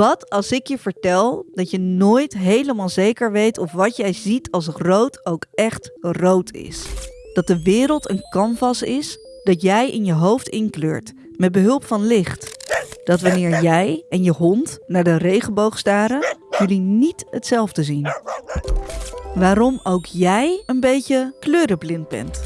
Wat als ik je vertel dat je nooit helemaal zeker weet of wat jij ziet als rood ook echt rood is? Dat de wereld een canvas is dat jij in je hoofd inkleurt met behulp van licht. Dat wanneer jij en je hond naar de regenboog staren, jullie niet hetzelfde zien. Waarom ook jij een beetje kleurenblind bent.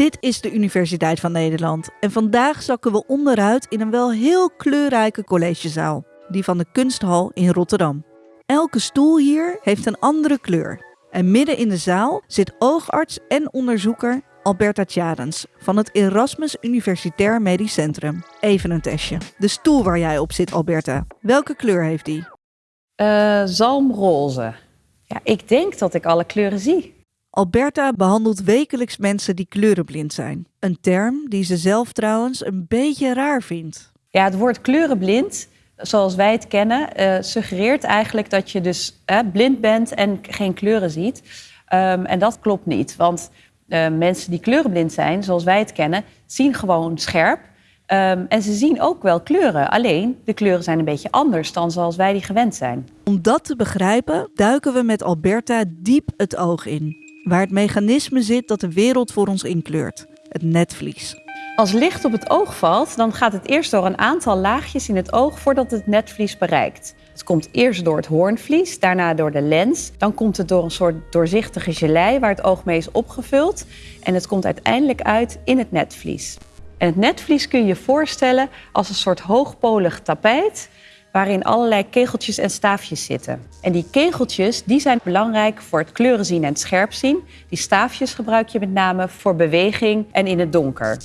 Dit is de Universiteit van Nederland en vandaag zakken we onderuit in een wel heel kleurrijke collegezaal, die van de Kunsthal in Rotterdam. Elke stoel hier heeft een andere kleur. En midden in de zaal zit oogarts en onderzoeker Alberta Tjadens van het Erasmus Universitair Medisch Centrum. Even een testje. De stoel waar jij op zit, Alberta, welke kleur heeft die? Uh, zalmroze. Ja, ik denk dat ik alle kleuren zie. Alberta behandelt wekelijks mensen die kleurenblind zijn. Een term die ze zelf trouwens een beetje raar vindt. Ja, het woord kleurenblind, zoals wij het kennen, uh, suggereert eigenlijk dat je dus uh, blind bent en geen kleuren ziet. Um, en dat klopt niet, want uh, mensen die kleurenblind zijn, zoals wij het kennen, zien gewoon scherp. Um, en ze zien ook wel kleuren. Alleen de kleuren zijn een beetje anders dan zoals wij die gewend zijn. Om dat te begrijpen, duiken we met Alberta diep het oog in waar het mechanisme zit dat de wereld voor ons inkleurt: het netvlies. Als licht op het oog valt, dan gaat het eerst door een aantal laagjes in het oog voordat het netvlies bereikt. Het komt eerst door het hoornvlies, daarna door de lens. Dan komt het door een soort doorzichtige gelei waar het oog mee is opgevuld. En het komt uiteindelijk uit in het netvlies. En het netvlies kun je je voorstellen als een soort hoogpolig tapijt waarin allerlei kegeltjes en staafjes zitten. En die kegeltjes die zijn belangrijk voor het kleurenzien en het scherpzien. Die staafjes gebruik je met name voor beweging en in het donker.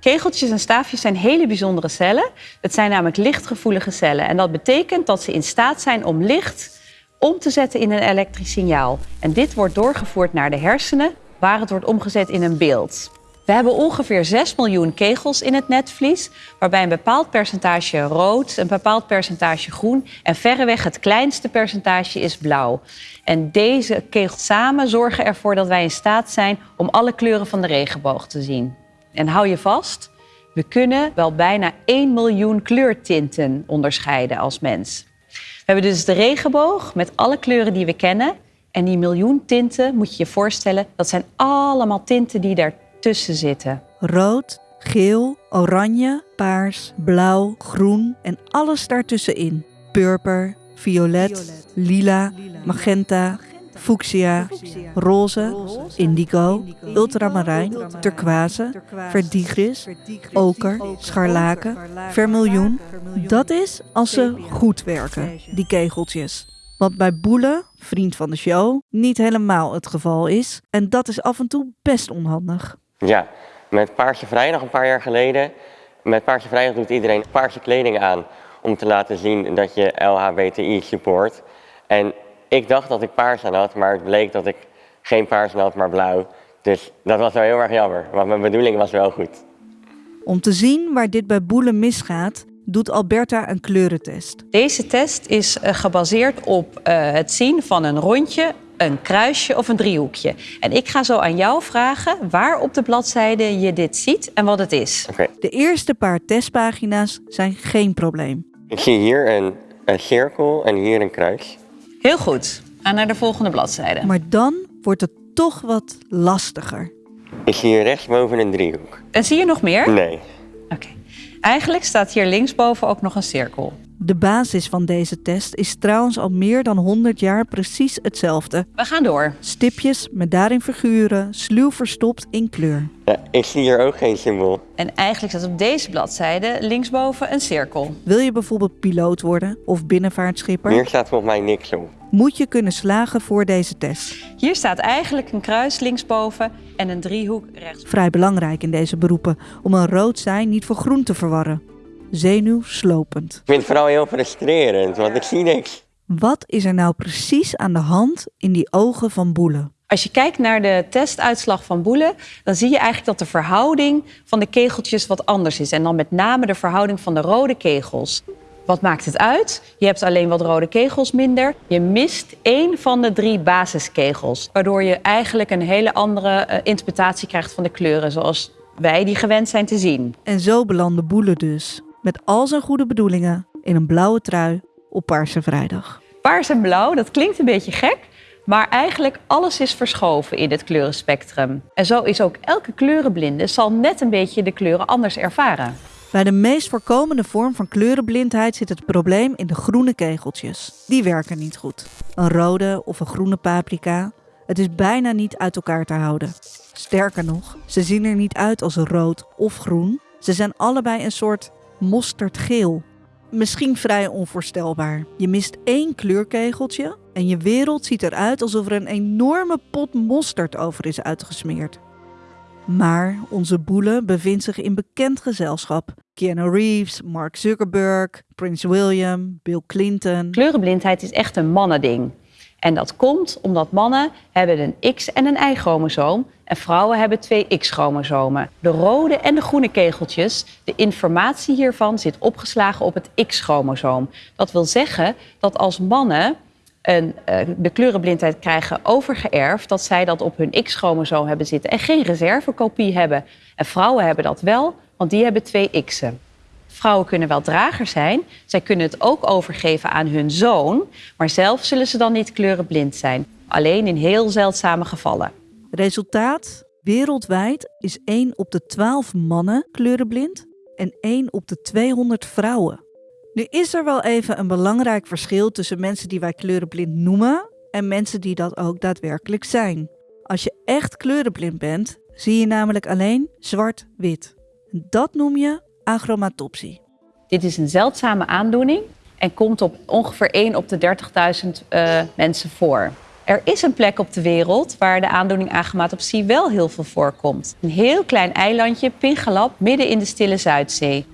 Kegeltjes en staafjes zijn hele bijzondere cellen. Het zijn namelijk lichtgevoelige cellen. En dat betekent dat ze in staat zijn om licht om te zetten in een elektrisch signaal. En dit wordt doorgevoerd naar de hersenen, waar het wordt omgezet in een beeld. We hebben ongeveer 6 miljoen kegels in het netvlies, waarbij een bepaald percentage rood, een bepaald percentage groen en verreweg het kleinste percentage is blauw. En deze kegels samen zorgen ervoor dat wij in staat zijn om alle kleuren van de regenboog te zien. En hou je vast, we kunnen wel bijna 1 miljoen kleurtinten onderscheiden als mens. We hebben dus de regenboog met alle kleuren die we kennen. En die miljoen tinten, moet je je voorstellen, dat zijn allemaal tinten die daar tussen zitten. Rood, geel, oranje, paars, blauw, groen en alles daartussenin. Purper, violet, lila, magenta, fuchsia, roze, indigo, ultramarijn, turquoise, verdigris, oker, scharlaken, vermiljoen. Dat is als ze goed werken, die kegeltjes. Wat bij Boele, vriend van de show, niet helemaal het geval is. En dat is af en toe best onhandig. Ja, met Paardje Vrijdag een paar jaar geleden. Met Paardje Vrijdag doet iedereen paarse kleding aan om te laten zien dat je LHBTI support. En ik dacht dat ik paars aan had, maar het bleek dat ik geen paars aan had, maar blauw. Dus dat was wel heel erg jammer, want mijn bedoeling was wel goed. Om te zien waar dit bij boelen misgaat, doet Alberta een kleurentest. Deze test is eh, gebaseerd op uh, het zien van een rondje een kruisje of een driehoekje. En ik ga zo aan jou vragen waar op de bladzijde je dit ziet en wat het is. Okay. De eerste paar testpagina's zijn geen probleem. Ik zie hier een, een cirkel en hier een kruis. Heel goed. Ga naar de volgende bladzijde. Maar dan wordt het toch wat lastiger. Ik zie hier rechtsboven een driehoek. En zie je nog meer? Nee. Oké. Eigenlijk staat hier linksboven ook nog een cirkel. De basis van deze test is trouwens al meer dan 100 jaar precies hetzelfde. We gaan door. Stipjes met daarin figuren, sluw verstopt in kleur. Ja, ik zie hier ook geen symbool. En eigenlijk staat op deze bladzijde linksboven een cirkel. Wil je bijvoorbeeld piloot worden of binnenvaartschipper? Hier staat volgens mij niks op. Moet je kunnen slagen voor deze test. Hier staat eigenlijk een kruis linksboven en een driehoek rechts. Vrij belangrijk in deze beroepen om een rood zijn niet voor groen te verwarren zenuwslopend. Ik vind het vooral heel frustrerend, want ik zie niks. Wat is er nou precies aan de hand in die ogen van Boele? Als je kijkt naar de testuitslag van Boele, dan zie je eigenlijk dat de verhouding van de kegeltjes wat anders is. En dan met name de verhouding van de rode kegels. Wat maakt het uit? Je hebt alleen wat rode kegels minder. Je mist één van de drie basiskegels. Waardoor je eigenlijk een hele andere uh, interpretatie krijgt van de kleuren. Zoals wij die gewend zijn te zien. En zo belandde Boele dus. Met al zijn goede bedoelingen in een blauwe trui op Paarse Vrijdag. Paars en blauw, dat klinkt een beetje gek, maar eigenlijk alles is verschoven in het kleurenspectrum. En zo is ook elke kleurenblinde zal net een beetje de kleuren anders ervaren. Bij de meest voorkomende vorm van kleurenblindheid zit het probleem in de groene kegeltjes. Die werken niet goed. Een rode of een groene paprika. Het is bijna niet uit elkaar te houden. Sterker nog, ze zien er niet uit als rood of groen. Ze zijn allebei een soort mosterdgeel. Misschien vrij onvoorstelbaar. Je mist één kleurkegeltje en je wereld ziet eruit alsof er een enorme pot mosterd over is uitgesmeerd. Maar onze boele bevindt zich in bekend gezelschap. Keanu Reeves, Mark Zuckerberg, Prince William, Bill Clinton. Kleurenblindheid is echt een mannending. En dat komt omdat mannen hebben een X- en een Y-chromosoom en vrouwen hebben twee X-chromosomen. De rode en de groene kegeltjes, de informatie hiervan zit opgeslagen op het X-chromosoom. Dat wil zeggen dat als mannen een, uh, de kleurenblindheid krijgen overgeërfd, dat zij dat op hun X-chromosoom hebben zitten en geen reservekopie hebben. En vrouwen hebben dat wel, want die hebben twee X'en. Vrouwen kunnen wel drager zijn. Zij kunnen het ook overgeven aan hun zoon. Maar zelf zullen ze dan niet kleurenblind zijn. Alleen in heel zeldzame gevallen. Resultaat? Wereldwijd is 1 op de 12 mannen kleurenblind en 1 op de 200 vrouwen. Nu is er wel even een belangrijk verschil tussen mensen die wij kleurenblind noemen en mensen die dat ook daadwerkelijk zijn. Als je echt kleurenblind bent, zie je namelijk alleen zwart-wit. Dat noem je achromatopsie. Dit is een zeldzame aandoening en komt op ongeveer 1 op de 30.000 uh, mensen voor. Er is een plek op de wereld waar de aandoening achromatopsie wel heel veel voorkomt. Een heel klein eilandje, Pingalap, midden in de Stille Zuidzee.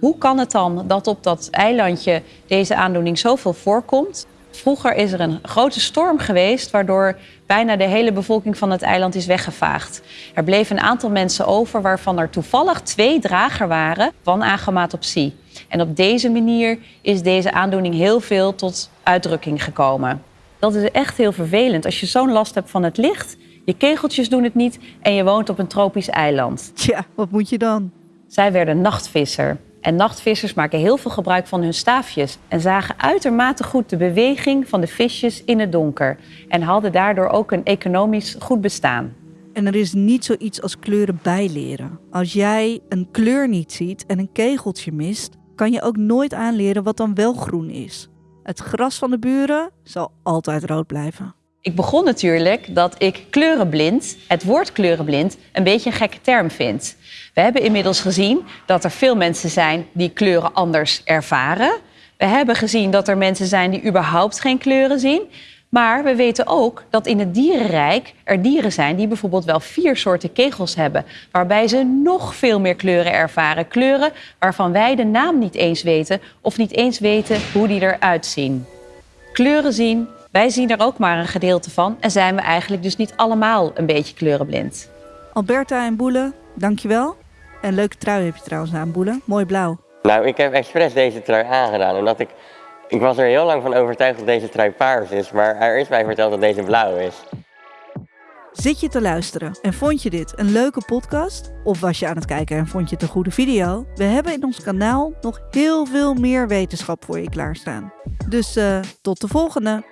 Hoe kan het dan dat op dat eilandje deze aandoening zoveel voorkomt? Vroeger is er een grote storm geweest, waardoor bijna de hele bevolking van het eiland is weggevaagd. Er bleven een aantal mensen over, waarvan er toevallig twee drager waren van agomatopsie. En op deze manier is deze aandoening heel veel tot uitdrukking gekomen. Dat is echt heel vervelend als je zo'n last hebt van het licht. Je kegeltjes doen het niet en je woont op een tropisch eiland. Tja, wat moet je dan? Zij werden nachtvisser. En nachtvissers maken heel veel gebruik van hun staafjes en zagen uitermate goed de beweging van de visjes in het donker en hadden daardoor ook een economisch goed bestaan. En er is niet zoiets als kleuren bijleren. Als jij een kleur niet ziet en een kegeltje mist, kan je ook nooit aanleren wat dan wel groen is. Het gras van de buren zal altijd rood blijven. Ik begon natuurlijk dat ik kleurenblind, het woord kleurenblind, een beetje een gekke term vind. We hebben inmiddels gezien dat er veel mensen zijn die kleuren anders ervaren. We hebben gezien dat er mensen zijn die überhaupt geen kleuren zien. Maar we weten ook dat in het dierenrijk er dieren zijn die bijvoorbeeld wel vier soorten kegels hebben, waarbij ze nog veel meer kleuren ervaren. Kleuren waarvan wij de naam niet eens weten of niet eens weten hoe die eruit zien. Kleuren zien, wij zien er ook maar een gedeelte van en zijn we eigenlijk dus niet allemaal een beetje kleurenblind. Alberta en Boele, dankjewel. En leuke trui heb je trouwens aan, Boele. Mooi blauw. Nou, ik heb expres deze trui aangedaan, omdat ik... Ik was er heel lang van overtuigd dat deze trui paars is, maar er is mij verteld dat deze blauw is. Zit je te luisteren en vond je dit een leuke podcast? Of was je aan het kijken en vond je het een goede video? We hebben in ons kanaal nog heel veel meer wetenschap voor je klaarstaan. Dus uh, tot de volgende!